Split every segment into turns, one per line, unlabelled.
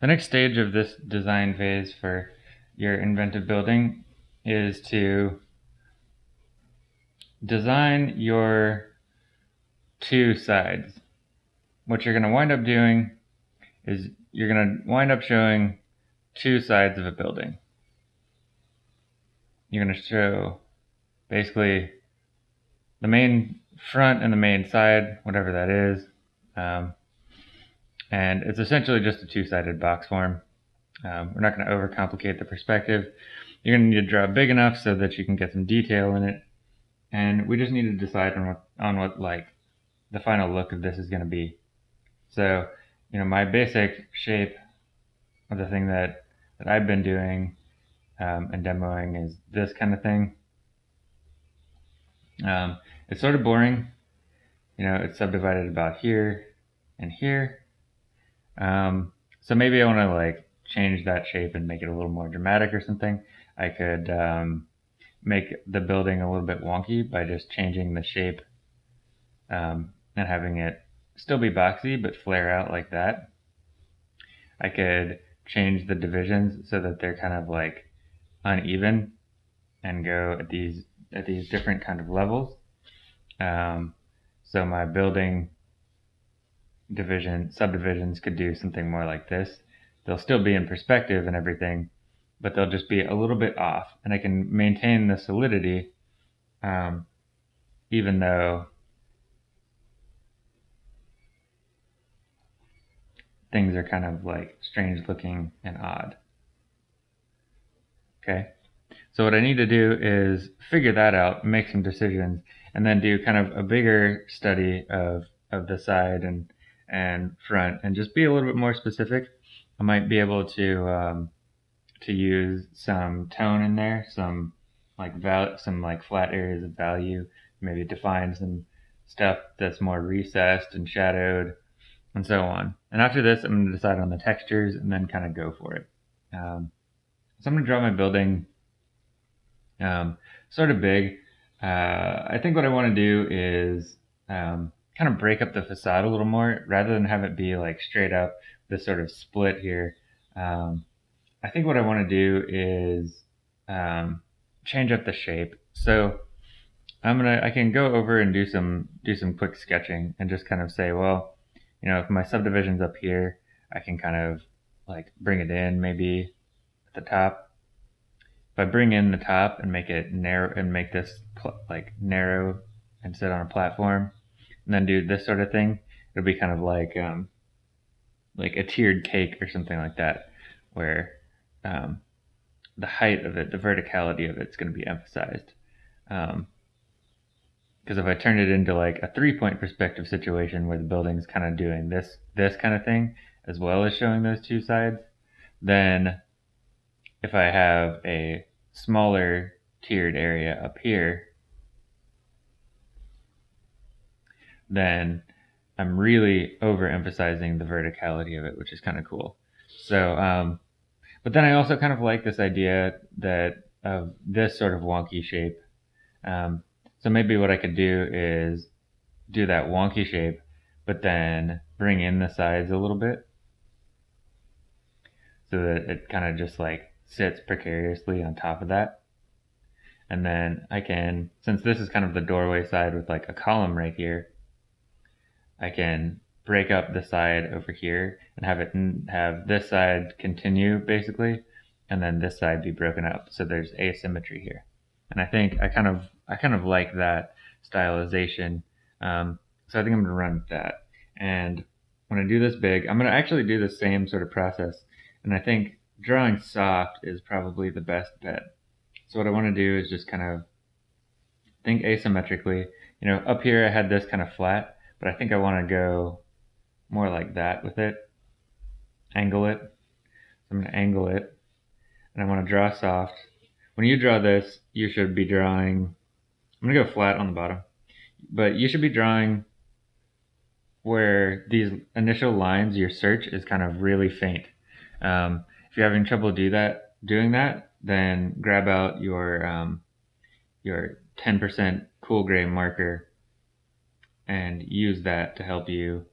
The next stage of this design phase for your inventive building is to design your two sides. What you're going to wind up doing is you're going to wind up showing two sides of a building. You're going to show basically the main front and the main side, whatever that is. Um, and it's essentially just a two-sided box form. Um, we're not going to overcomplicate the perspective. You're going to need to draw big enough so that you can get some detail in it. And we just need to decide on what, on what like the final look of this is going to be. So, you know, my basic shape of the thing that, that I've been doing um, and demoing is this kind of thing. Um, it's sort of boring. You know, it's subdivided about here and here. Um, so maybe I want to like change that shape and make it a little more dramatic or something. I could um, make the building a little bit wonky by just changing the shape um, and having it still be boxy but flare out like that. I could change the divisions so that they're kind of like uneven and go at these at these different kind of levels. Um, so my building division subdivisions could do something more like this. They'll still be in perspective and everything, but they'll just be a little bit off, and I can maintain the solidity, um, even though things are kind of like strange looking and odd. Okay. So what I need to do is figure that out, make some decisions, and then do kind of a bigger study of, of the side and, and front and just be a little bit more specific. I might be able to, um, to use some tone in there, some like val- some like flat areas of value, maybe define some stuff that's more recessed and shadowed and so on. And after this, I'm going to decide on the textures and then kind of go for it. Um, so I'm going to draw my building um, sort of big. Uh, I think what I want to do is um, kind of break up the facade a little more rather than have it be like straight up this sort of split here. Um, I think what I want to do is um, change up the shape. So I'm gonna I can go over and do some do some quick sketching and just kind of say, well, you know, if my subdivision's up here, I can kind of like bring it in maybe at the top if I bring in the top and make it narrow and make this like narrow and sit on a platform and then do this sort of thing, it'll be kind of like um, like a tiered cake or something like that, where um, the height of it, the verticality of it's going to be emphasized. Because um, if I turn it into like a three-point perspective situation where the building's kind of doing this this kind of thing as well as showing those two sides, then if I have a smaller tiered area up here, then I'm really overemphasizing the verticality of it, which is kind of cool. So, um, but then I also kind of like this idea that of this sort of wonky shape. Um, so maybe what I could do is do that wonky shape, but then bring in the sides a little bit so that it kind of just like sits precariously on top of that. And then I can, since this is kind of the doorway side with like a column right here, I can break up the side over here and have it have this side continue basically, and then this side be broken up. So there's asymmetry here. And I think I kind of, I kind of like that stylization. Um, so I think I'm to run with that. And when I do this big, I'm going to actually do the same sort of process. And I think drawing soft is probably the best bet. So what I want to do is just kind of think asymmetrically. You know, up here I had this kind of flat, but I think I want to go more like that with it. Angle it. So I'm going to angle it. And I want to draw soft. When you draw this, you should be drawing, I'm going to go flat on the bottom, but you should be drawing where these initial lines, your search is kind of really faint. Um, if you're having trouble do that, doing that, then grab out your um, your 10% cool gray marker and use that to help you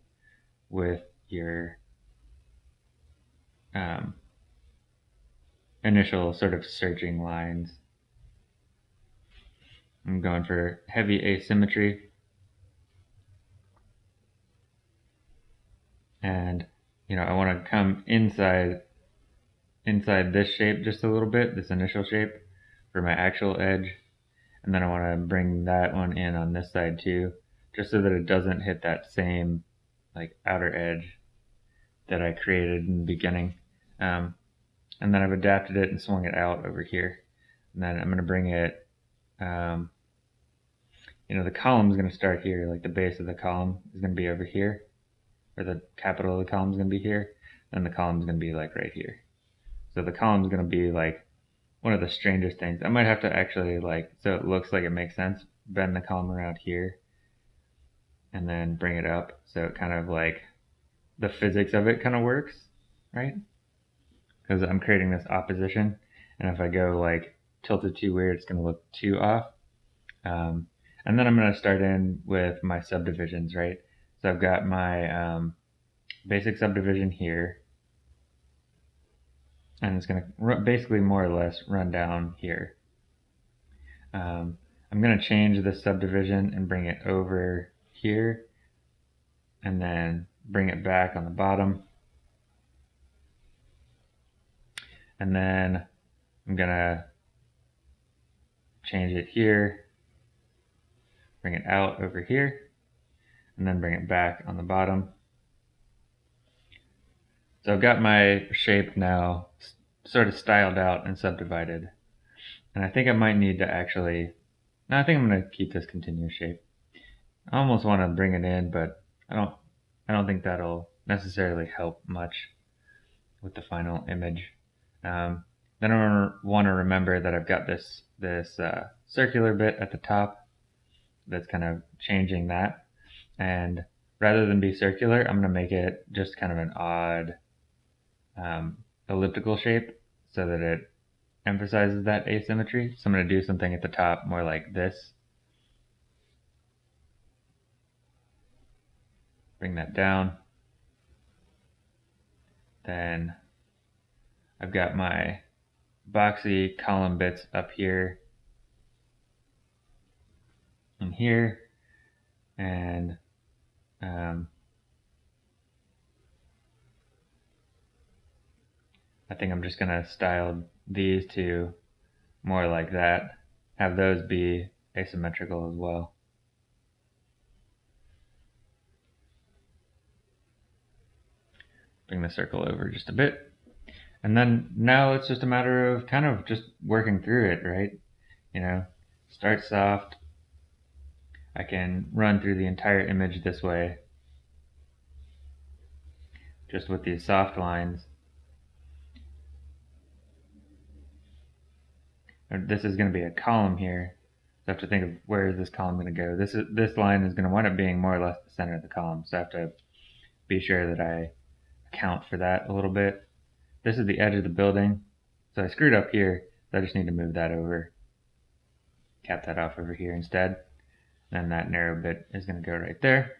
with your um, initial sort of searching lines. I'm going for heavy asymmetry. And, you know, I want to come inside inside this shape just a little bit, this initial shape for my actual edge. And then I want to bring that one in on this side too, just so that it doesn't hit that same like outer edge that I created in the beginning. Um, and then I've adapted it and swung it out over here. And then I'm going to bring it, um, you know, the column is going to start here, like the base of the column is going to be over here, or the capital of the column is going to be here, and the column is going to be like right here. So the column is going to be like one of the strangest things. I might have to actually like, so it looks like it makes sense, bend the column around here and then bring it up. So it kind of like the physics of it kind of works, right? Because I'm creating this opposition. And if I go like tilted too weird, it's going to look too off. Um, and then I'm going to start in with my subdivisions, right? So I've got my um, basic subdivision here and it's going to basically more or less run down here. Um, I'm going to change the subdivision and bring it over here and then bring it back on the bottom. And then I'm to change it here, bring it out over here, and then bring it back on the bottom. So I've got my shape now sort of styled out and subdivided. And I think I might need to actually, no, I think I'm to keep this continuous shape. I almost want to bring it in, but I don't, I don't think that'll necessarily help much with the final image. Um, then I want to remember that I've got this, this uh, circular bit at the top that's kind of changing that. And rather than be circular, I'm going to make it just kind of an odd um, elliptical shape so that it emphasizes that asymmetry. So I'm going to do something at the top more like this. Bring that down. Then I've got my boxy column bits up here and here and um, I think I'm just going to style these two more like that. Have those be asymmetrical as well. Bring the circle over just a bit. And then now it's just a matter of kind of just working through it, right? You know, start soft. I can run through the entire image this way, just with these soft lines. this is going to be a column here. So I have to think of where is this column going to go. This is this line is going to wind up being more or less the center of the column. So I have to be sure that I account for that a little bit. This is the edge of the building. So I screwed up here. So I just need to move that over. Cap that off over here instead. And that narrow bit is going to go right there.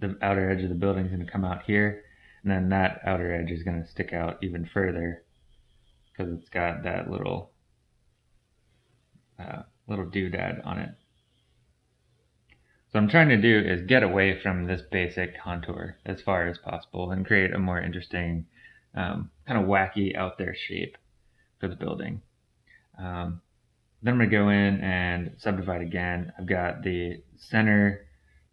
The outer edge of the building is going to come out here. And then that outer edge is going to stick out even further because it's got that little uh, little doodad on it. So I'm trying to do is get away from this basic contour as far as possible and create a more interesting, um, kind of wacky out there shape for the building. Um, then I'm going to go in and subdivide again. I've got the center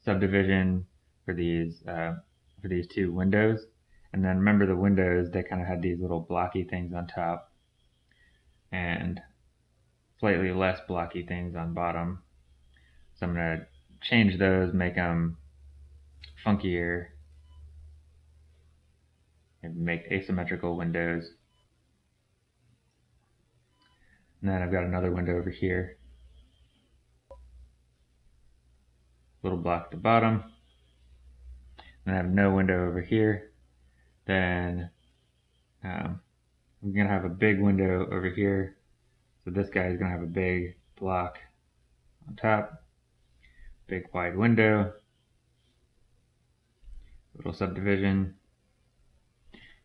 subdivision for these uh, for these two windows. And then remember the windows, they kind of had these little blocky things on top and slightly less blocky things on bottom. So I'm going to change those, make them funkier, and make asymmetrical windows. And then I've got another window over here. Little block at the bottom. And I have no window over here. Then um, I'm going to have a big window over here. So this guy is going to have a big block on top, big wide window, little subdivision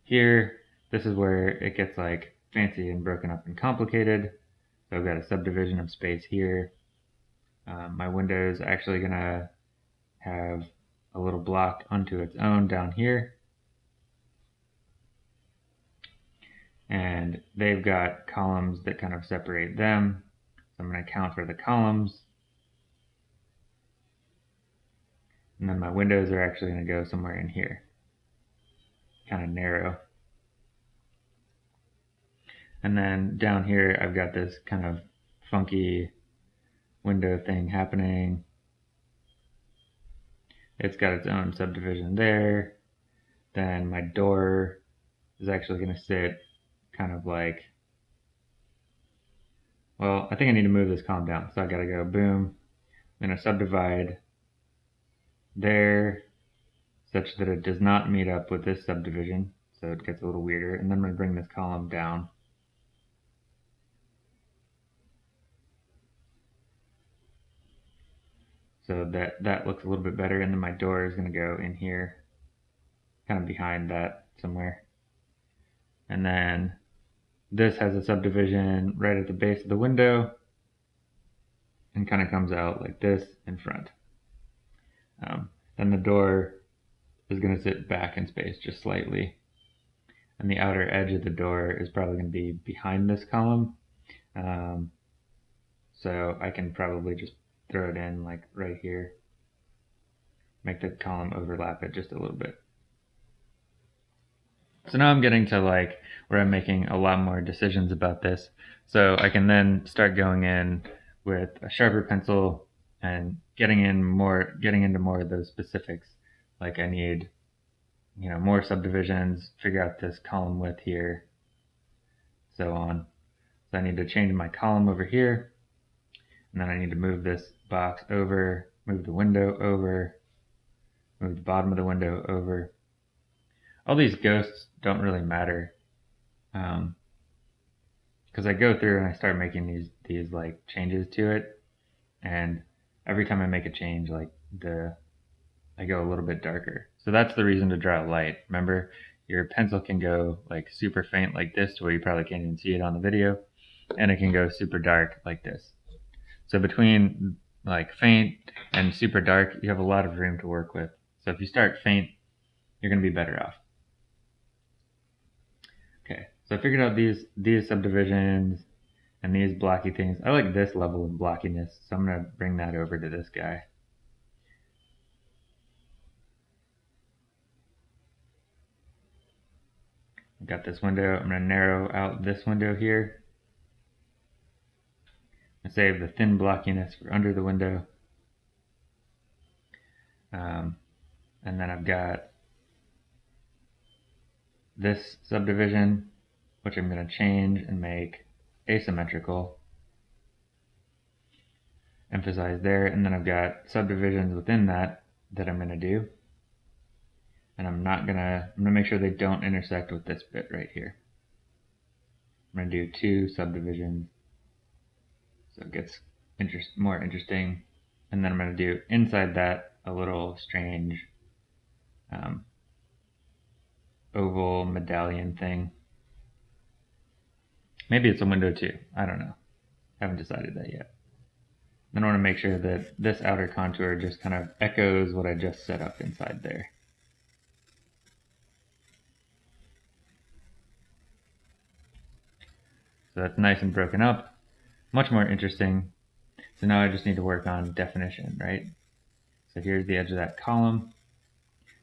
here, this is where it gets like fancy and broken up and complicated. So I've got a subdivision of space here. Um, my window is actually going to have a little block unto its own down here. And they've got columns that kind of separate them. So I'm going to count for the columns. And then my windows are actually going to go somewhere in here. Kind of narrow. And then down here, I've got this kind of funky window thing happening. It's got its own subdivision there. Then my door is actually going to sit kind of like, well, I think I need to move this column down. So I got to go boom. I'm going to subdivide there such that it does not meet up with this subdivision. So it gets a little weirder. And then I'm going to bring this column down. So that, that looks a little bit better. And then my door is going to go in here, kind of behind that somewhere. And then this has a subdivision right at the base of the window and kind of comes out like this in front. Um, then the door is going to sit back in space just slightly. And the outer edge of the door is probably going to be behind this column. Um, so I can probably just throw it in like right here. Make the column overlap it just a little bit. So now I'm getting to like where I'm making a lot more decisions about this. So I can then start going in with a sharper pencil and getting in more, getting into more of those specifics. Like I need, you know, more subdivisions, figure out this column width here, so on. So I need to change my column over here. And then I need to move this box over, move the window over, move the bottom of the window over. All these ghosts don't really matter. Um, because I go through and I start making these these like changes to it, and every time I make a change, like the I go a little bit darker. So that's the reason to draw light. Remember, your pencil can go like super faint like this to where you probably can't even see it on the video, and it can go super dark like this. So between like faint and super dark, you have a lot of room to work with. So if you start faint, you're going to be better off. Okay, so I figured out these these subdivisions and these blocky things. I like this level of blockiness, so I'm going to bring that over to this guy. I've got this window. I'm going to narrow out this window here and save the thin blockiness for under the window. Um, and then I've got this subdivision, which I'm going to change and make asymmetrical. Emphasize there, and then I've got subdivisions within that that I'm going to do. And I'm not going to, I'm going to make sure they don't intersect with this bit right here. I'm going to do two subdivisions so it gets interest, more interesting. And then I'm going to do inside that a little strange um, oval medallion thing. Maybe it's a window too. I don't know. Haven't decided that yet. Then I want to make sure that this outer contour just kind of echoes what I just set up inside there. So that's nice and broken up much more interesting. So now I just need to work on definition, right? So here's the edge of that column.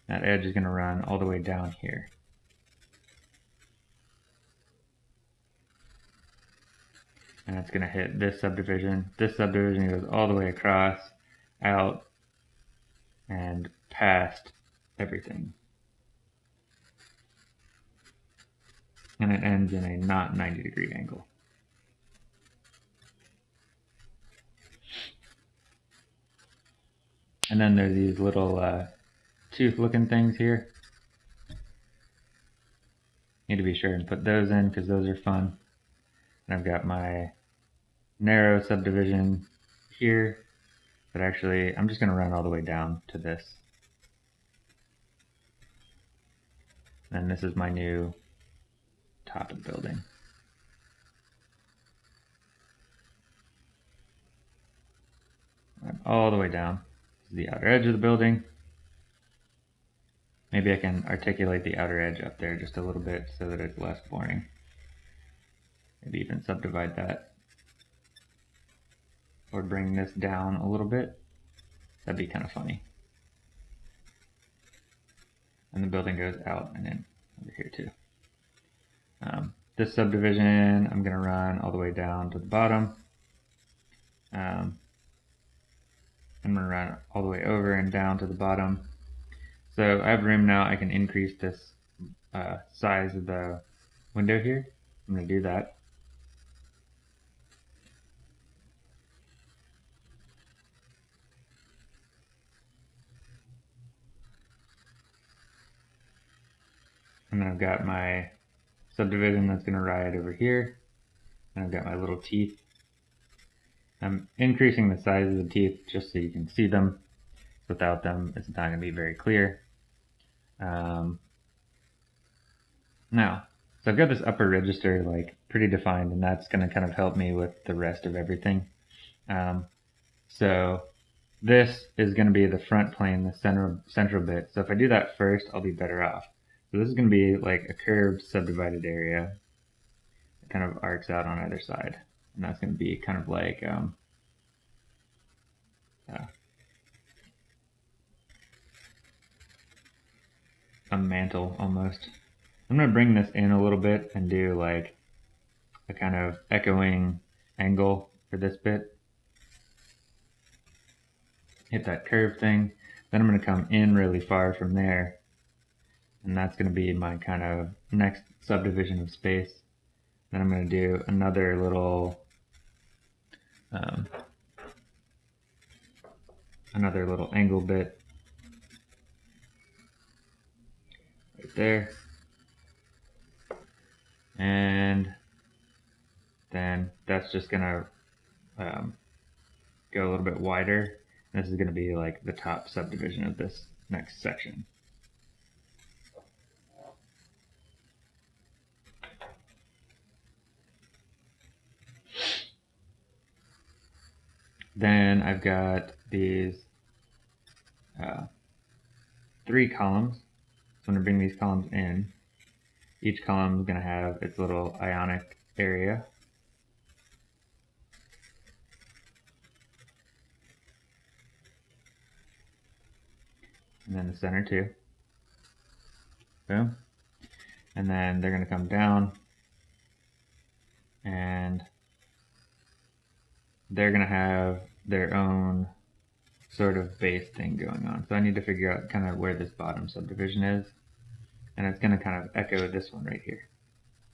That edge is going to run all the way down here. And it's going to hit this subdivision. This subdivision goes all the way across, out, and past everything. And it ends in a not 90 degree angle. And then there's these little uh, tooth looking things here. Need to be sure and put those in because those are fun. And I've got my narrow subdivision here. But actually, I'm just going to run all the way down to this. And this is my new top of the building. all the way down to the outer edge of the building. Maybe I can articulate the outer edge up there just a little bit so that it's less boring. Maybe even subdivide that. Or bring this down a little bit. That'd be kind of funny. And the building goes out and in over here too. Um, this subdivision I'm going to run all the way down to the bottom. Um, I'm going to run all the way over and down to the bottom. So I have room now. I can increase this uh, size of the window here. I'm going to do that. And then I've got my subdivision that's going to ride over here. And I've got my little teeth I'm increasing the size of the teeth just so you can see them. Without them, it's not going to be very clear. Um, now, so I've got this upper register like pretty defined, and that's going to kind of help me with the rest of everything. Um, so this is going to be the front plane, the center, central bit. So if I do that first, I'll be better off. So this is going to be like a curved subdivided area. It kind of arcs out on either side and that's going to be kind of like um, uh, a mantle almost. I'm going to bring this in a little bit and do like a kind of echoing angle for this bit. Hit that curve thing. Then I'm going to come in really far from there. And that's going to be my kind of next subdivision of space. Then I'm going to do another little um, another little angle bit right there. And then that's just gonna um, go a little bit wider. This is gonna be like the top subdivision of this next section. Then I've got these uh, three columns. So I'm going to bring these columns in. Each column is going to have its little ionic area. And then the center too. Boom. And then they're going to come down and they're going to have their own sort of base thing going on. So I need to figure out kind of where this bottom subdivision is. And it's going to kind of echo this one right here.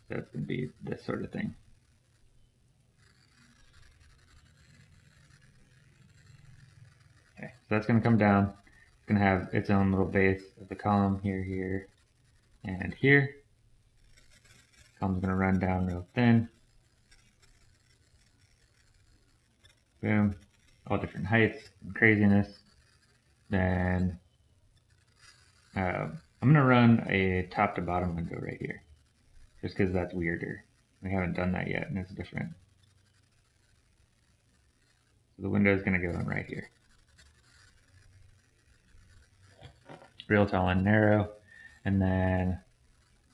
So it's going to be this sort of thing. Okay, so that's going to come down. It's going to have its own little base of the column here, here, and here. Column's going to run down real thin. Boom, all different heights and craziness. Then uh, I'm to run a top to bottom window right here, just because that's weirder. We haven't done that yet, and it's different. So the window is to go in right here. Real tall and narrow. And then,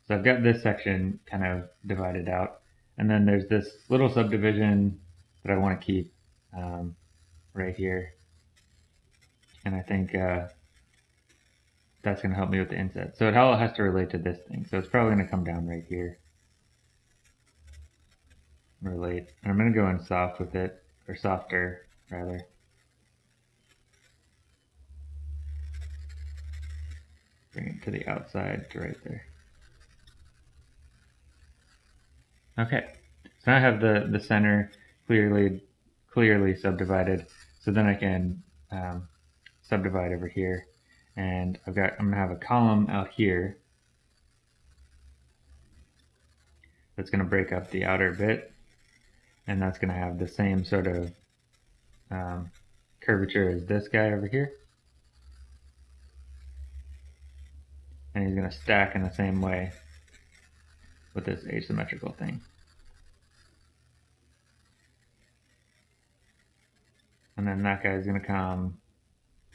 so I've got this section kind of divided out. And then there's this little subdivision that I want to keep um, right here. And I think uh, that's going to help me with the inset. So it all has to relate to this thing. So it's probably going to come down right here. Relate. And I'm going to go in soft with it, or softer, rather. Bring it to the outside to right there. Okay, so now I have the, the center clearly clearly subdivided. So then I can um, subdivide over here. And I've got, I'm gonna have a column out here that's gonna break up the outer bit. And that's gonna have the same sort of um, curvature as this guy over here. and he's to stack in the same way with this asymmetrical thing. And then that guy is going to come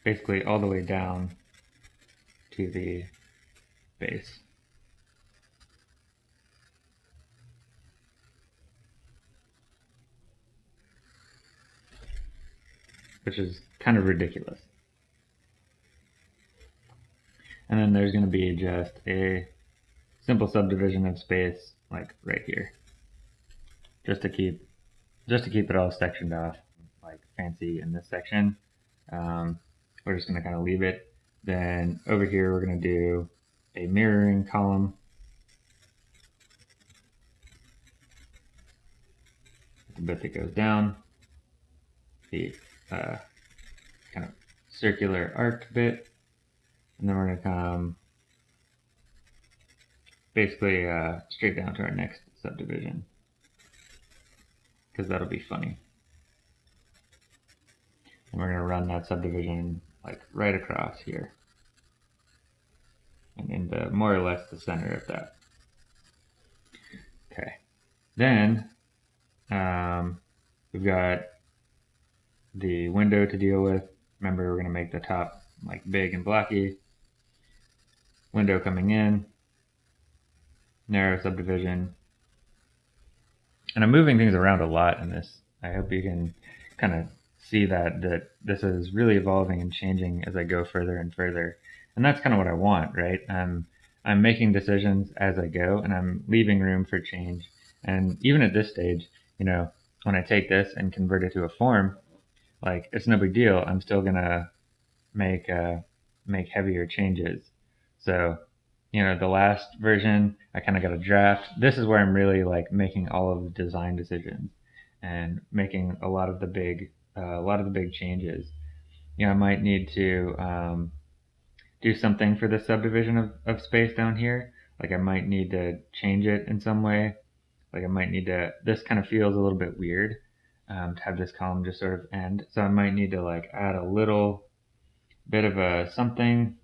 basically all the way down to the base. Which is kind of ridiculous. And then there's going to be just a simple subdivision of space like right here. Just to keep just to keep it all sectioned off fancy in this section. Um, we're just going to kind of leave it. Then over here we're going to do a mirroring column. The bit that goes down. The uh, kind of circular arc bit and then we're going to come basically uh, straight down to our next subdivision. Because that'll be funny. And we're going to run that subdivision like right across here. And into more or less the center of that. Okay. Then um, we've got the window to deal with. Remember, we're going to make the top like big and blocky window coming in, narrow subdivision. And I'm moving things around a lot in this. I hope you can kind of see that that this is really evolving and changing as I go further and further. And that's kind of what I want, right? I'm I'm making decisions as I go and I'm leaving room for change. And even at this stage, you know, when I take this and convert it to a form, like it's no big deal. I'm still gonna make uh, make heavier changes. So, you know, the last version, I kind of got a draft. This is where I'm really like making all of the design decisions and making a lot of the big, uh, a lot of the big changes. You know, I might need to um, do something for the subdivision of, of space down here. Like I might need to change it in some way. Like I might need to, this kind of feels a little bit weird um, to have this column just sort of end. So I might need to like add a little bit of a something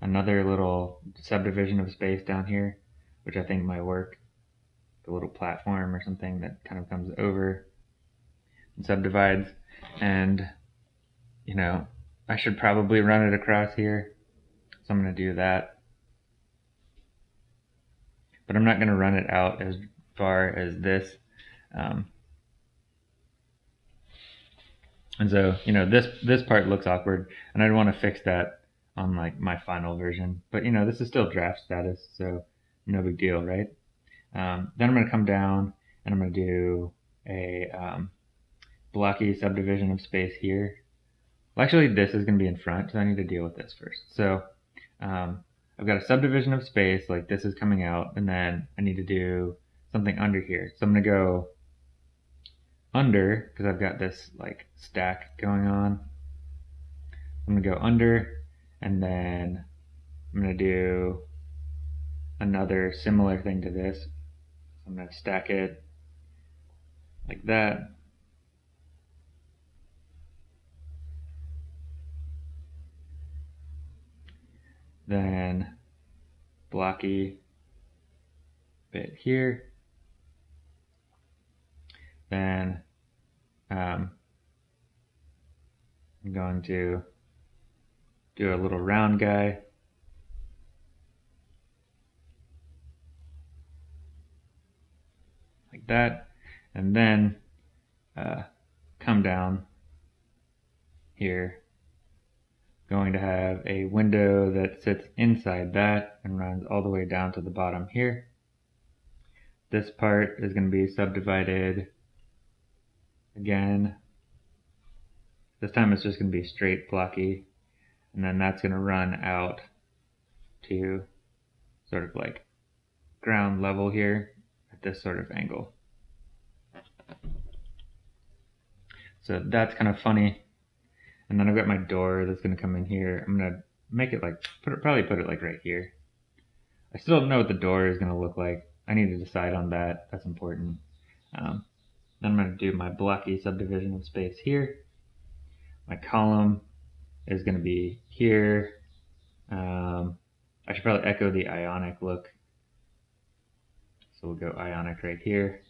another little subdivision of space down here, which I think might work. A little platform or something that kind of comes over subdivides. And, you know, I should probably run it across here. So I'm to do that. But I'm not going to run it out as far as this. Um, and so, you know, this, this part looks awkward and I'd want to fix that on like my final version. But you know, this is still draft status, so no big deal, right? Um, then I'm to come down and I'm to do a um, blocky subdivision of space here. Well, actually, this is going to be in front, so I need to deal with this first. So um, I've got a subdivision of space, like this is coming out, and then I need to do something under here. So I'm going to go under, because I've got this like stack going on. I'm going to go under and then I'm going to do another similar thing to this. I'm going to stack it like that. Then blocky bit here. Then um, I'm going to do a little round guy. Like that. And then uh, come down here. Going to have a window that sits inside that and runs all the way down to the bottom here. This part is going to be subdivided again. This time it's just going to be straight blocky and then that's going to run out to sort of like ground level here at this sort of angle. So that's kind of funny. And then I've got my door that's going to come in here. I'm going to make it like, put it, probably put it like right here. I still don't know what the door is going to look like. I need to decide on that. That's important. Um, then I'm going to do my blocky subdivision of space here. My column is going to be here. Um, I should probably echo the ionic look. So we'll go ionic right here.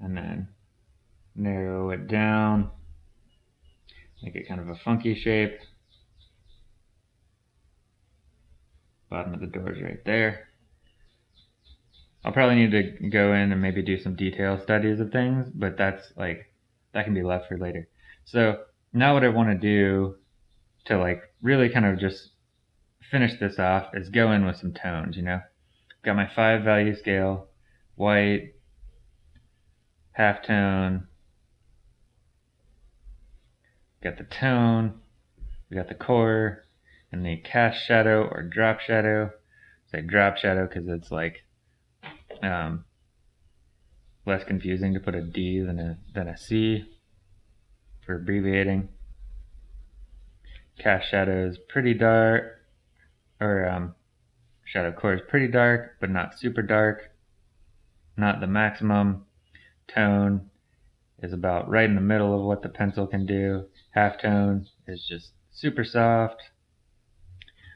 And then narrow it down. Make it kind of a funky shape. Bottom of the door is right there. I'll probably need to go in and maybe do some detail studies of things, but that's like, that can be left for later. So now what I want to do to like really kind of just finish this off is go in with some tones, you know. Got my five value scale, white, half tone, got the tone, we got the core, and the cast shadow or drop shadow. Say drop shadow because it's like um, less confusing to put a D than a than a C for abbreviating. Cast shadow is pretty dark, or um, shadow core is pretty dark, but not super dark. Not the maximum. Tone is about right in the middle of what the pencil can do. Half tone is just super soft,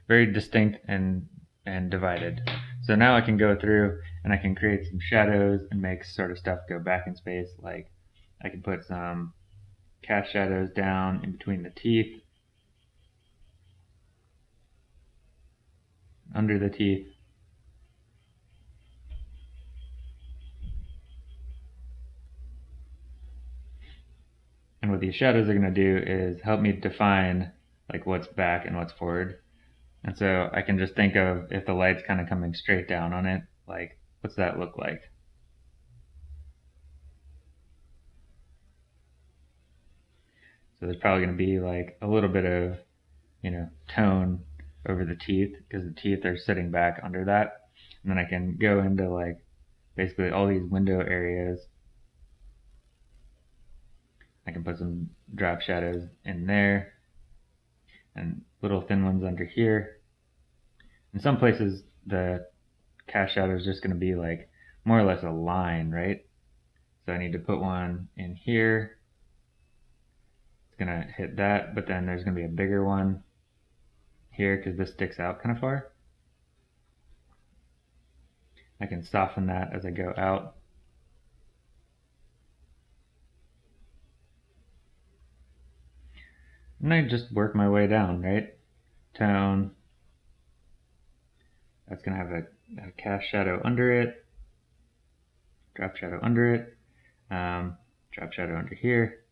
very distinct and and divided. So now I can go through and I can create some shadows and make sort of stuff go back in space. Like I can put some cast shadows down in between the teeth, under the teeth. And what these shadows are going to do is help me define like what's back and what's forward. And so I can just think of if the light's kind of coming straight down on it, like what's that look like? So there's probably going to be like a little bit of, you know, tone over the teeth because the teeth are sitting back under that. And then I can go into like basically all these window areas. I can put some drop shadows in there and little thin ones under here. In some places, the cast shadow is just going to be like more or less a line, right? So I need to put one in here. It's going to hit that, but then there's going to be a bigger one here because this sticks out kind of far. I can soften that as I go out. And I just work my way down, right? Tone. That's going to have a, a cast shadow under it. Drop shadow under it. Um, drop shadow under here.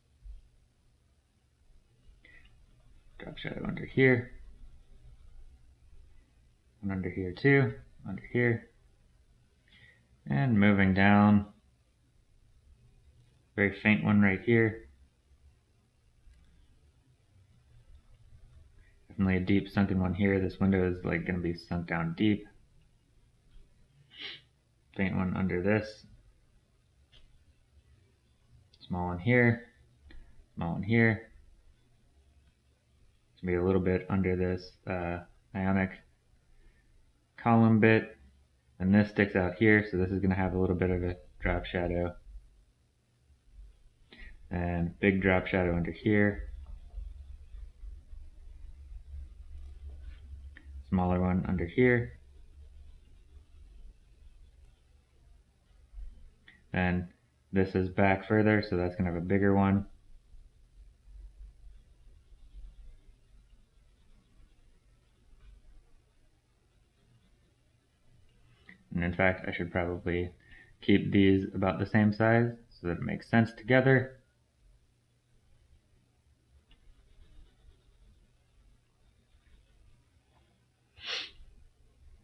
Drop shadow under here. And under here too. Under here. And moving down. Very faint one right here. Definitely a deep sunken one here. This window is like going to be sunk down deep. Faint one under this. Small one here. Small one here. It's going to be a little bit under this uh, ionic column bit. And this sticks out here, so this is going to have a little bit of a drop shadow. And big drop shadow under here. Smaller one under here. And this is back further, so that's going to have a bigger one. And in fact, I should probably keep these about the same size so that it makes sense together.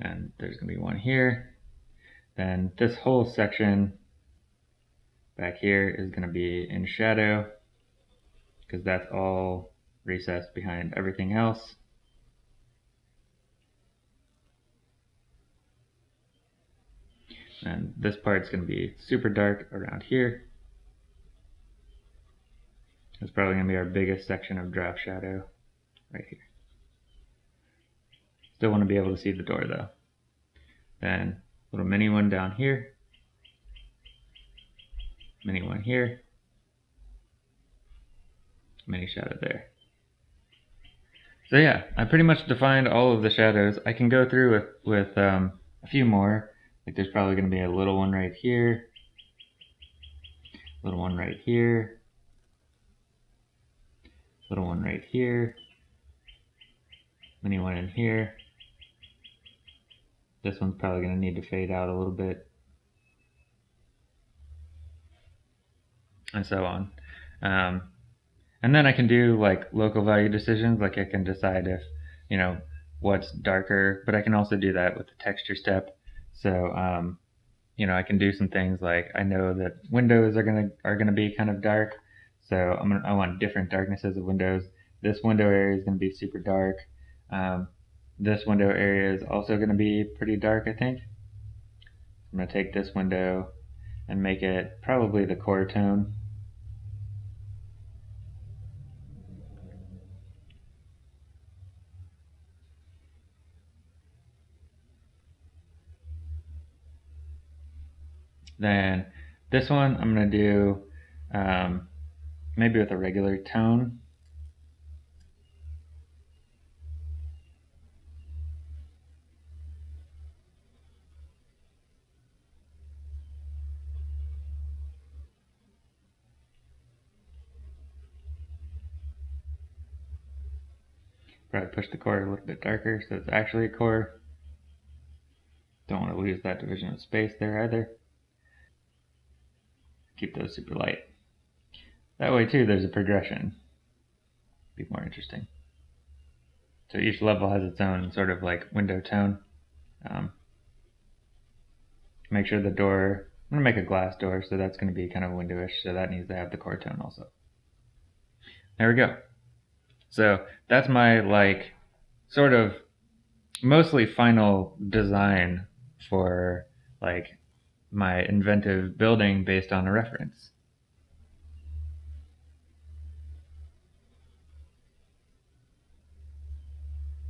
And there's going to be one here. Then this whole section back here is going to be in shadow because that's all recessed behind everything else. And this part's going to be super dark around here. It's probably going to be our biggest section of drop shadow right here. Still want to be able to see the door though. Then little mini one down here. Mini one here. Mini shadow there. So yeah, I pretty much defined all of the shadows. I can go through with, with um, a few more. Like there's probably going to be a little one right here, little one right here, little one right here, mini one in here. This one's probably going to need to fade out a little bit. And so on. Um, and then I can do like local value decisions, like I can decide if, you know, what's darker, but I can also do that with the texture step. So, um, you know, I can do some things like I know that windows are gonna are gonna be kind of dark, so I'm gonna I want different darknesses of windows. This window area is gonna be super dark. Um, this window area is also gonna be pretty dark, I think. I'm gonna take this window and make it probably the core tone. Then this one I'm going to do um, maybe with a regular tone. Probably push the core a little bit darker so it's actually a core. Don't want to lose that division of space there either. Keep those super light. That way too there's a progression. Be more interesting. So each level has its own sort of like window tone. Um, make sure the door, I'm to make a glass door, so that's going to be kind of windowish, so that needs to have the core tone also. There we go. So that's my like sort of mostly final design for like my inventive building based on a reference.